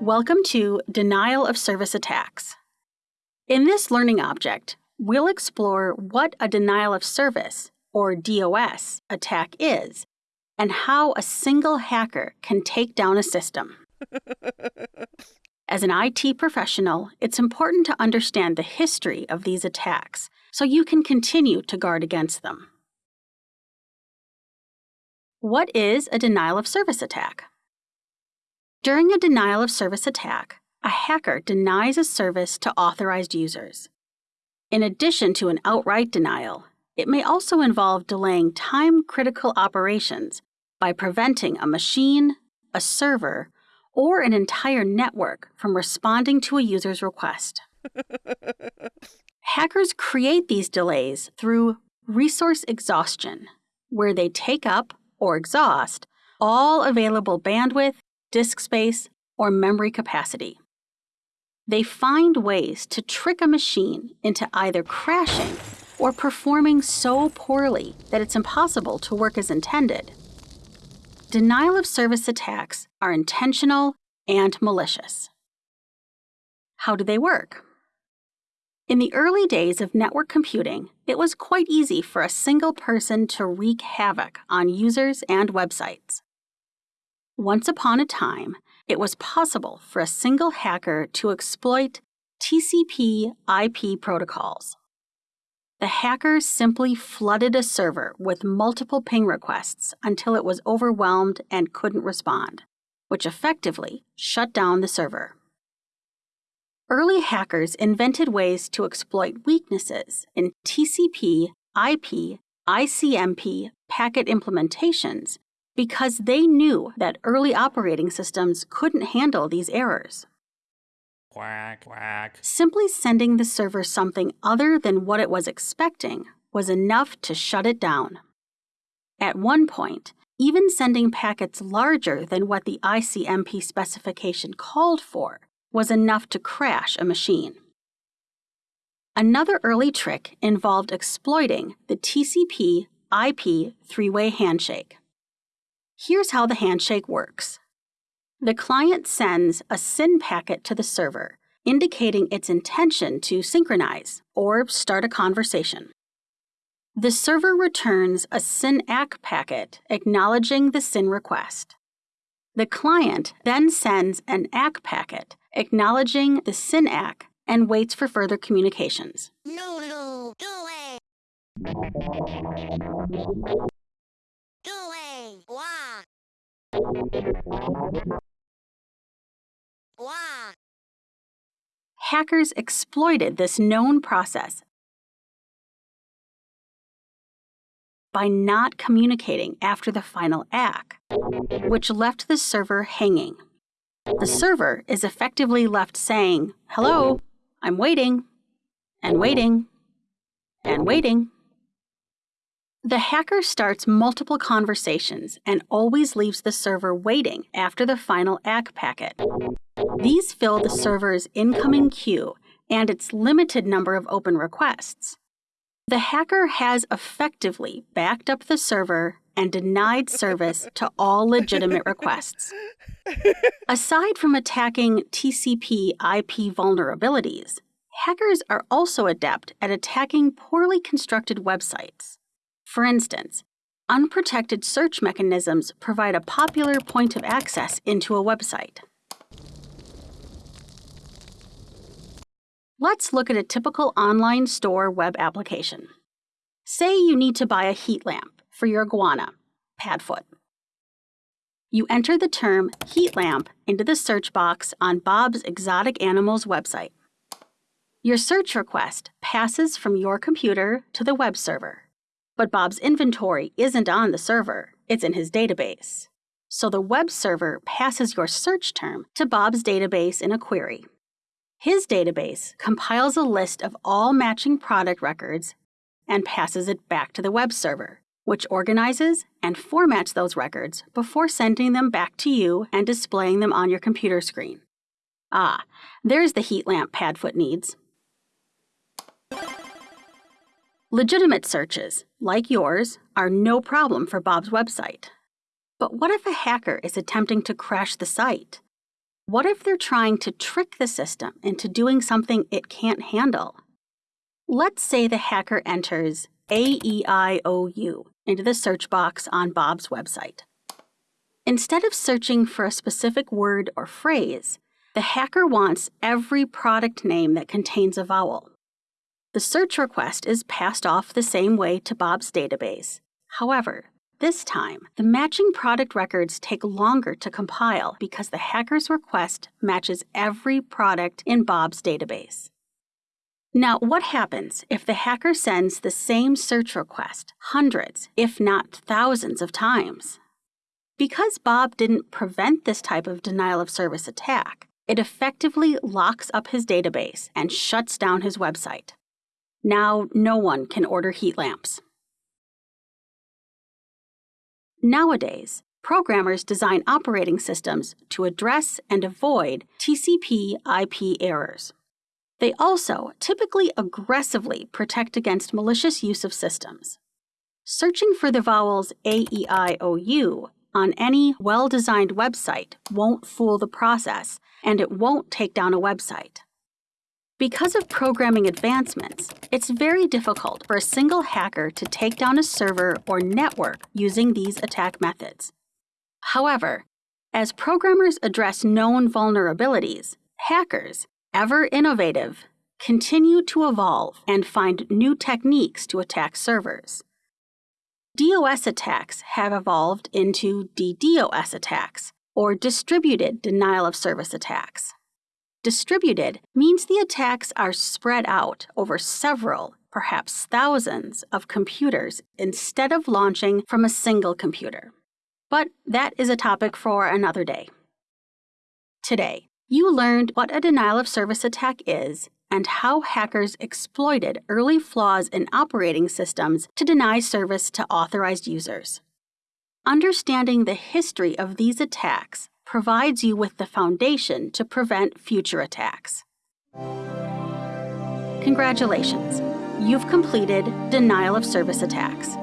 Welcome to Denial of Service Attacks. In this learning object, we'll explore what a denial of service, or DOS, attack is and how a single hacker can take down a system. As an IT professional, it's important to understand the history of these attacks so you can continue to guard against them. What is a denial of service attack? During a denial of service attack, a hacker denies a service to authorized users. In addition to an outright denial, it may also involve delaying time critical operations by preventing a machine, a server, or an entire network from responding to a user's request. Hackers create these delays through resource exhaustion, where they take up or exhaust all available bandwidth disk space, or memory capacity. They find ways to trick a machine into either crashing or performing so poorly that it's impossible to work as intended. Denial of service attacks are intentional and malicious. How do they work? In the early days of network computing, it was quite easy for a single person to wreak havoc on users and websites. Once upon a time, it was possible for a single hacker to exploit TCP IP protocols. The hacker simply flooded a server with multiple ping requests until it was overwhelmed and couldn't respond, which effectively shut down the server. Early hackers invented ways to exploit weaknesses in TCP, IP, ICMP packet implementations because they knew that early operating systems couldn't handle these errors. Quack, quack. Simply sending the server something other than what it was expecting was enough to shut it down. At one point, even sending packets larger than what the ICMP specification called for was enough to crash a machine. Another early trick involved exploiting the TCP IP three way handshake. Here's how the handshake works. The client sends a SYN packet to the server, indicating its intention to synchronize or start a conversation. The server returns a SYN-ACK packet acknowledging the SYN request. The client then sends an ACK packet acknowledging the SYN-ACK and waits for further communications. No, no, Hackers exploited this known process by not communicating after the final ACK, which left the server hanging. The server is effectively left saying, Hello, I'm waiting, and waiting, and waiting. The hacker starts multiple conversations and always leaves the server waiting after the final ACK packet. These fill the server's incoming queue and its limited number of open requests. The hacker has effectively backed up the server and denied service to all legitimate requests. Aside from attacking TCP IP vulnerabilities, hackers are also adept at attacking poorly constructed websites. For instance, unprotected search mechanisms provide a popular point of access into a website. Let's look at a typical online store web application. Say you need to buy a heat lamp for your iguana, Padfoot. You enter the term heat lamp into the search box on Bob's Exotic Animals website. Your search request passes from your computer to the web server. But Bob's inventory isn't on the server, it's in his database. So the web server passes your search term to Bob's database in a query. His database compiles a list of all matching product records and passes it back to the web server, which organizes and formats those records before sending them back to you and displaying them on your computer screen. Ah, there's the heat lamp Padfoot needs. Legitimate searches, like yours, are no problem for Bob's website. But what if a hacker is attempting to crash the site? What if they're trying to trick the system into doing something it can't handle? Let's say the hacker enters AEIOU into the search box on Bob's website. Instead of searching for a specific word or phrase, the hacker wants every product name that contains a vowel. The search request is passed off the same way to Bob's database. However, this time, the matching product records take longer to compile because the hacker's request matches every product in Bob's database. Now, what happens if the hacker sends the same search request hundreds, if not thousands, of times? Because Bob didn't prevent this type of denial of service attack, it effectively locks up his database and shuts down his website. Now, no one can order heat lamps. Nowadays, programmers design operating systems to address and avoid TCP IP errors. They also typically aggressively protect against malicious use of systems. Searching for the vowels A, E, I, O, U on any well designed website won't fool the process, and it won't take down a website. Because of programming advancements, it's very difficult for a single hacker to take down a server or network using these attack methods. However, as programmers address known vulnerabilities, hackers, ever innovative, continue to evolve and find new techniques to attack servers. DOS attacks have evolved into DDoS attacks, or distributed denial of service attacks. Distributed means the attacks are spread out over several, perhaps thousands, of computers instead of launching from a single computer. But that is a topic for another day. Today, you learned what a denial of service attack is and how hackers exploited early flaws in operating systems to deny service to authorized users. Understanding the history of these attacks provides you with the foundation to prevent future attacks. Congratulations! You've completed Denial of Service Attacks.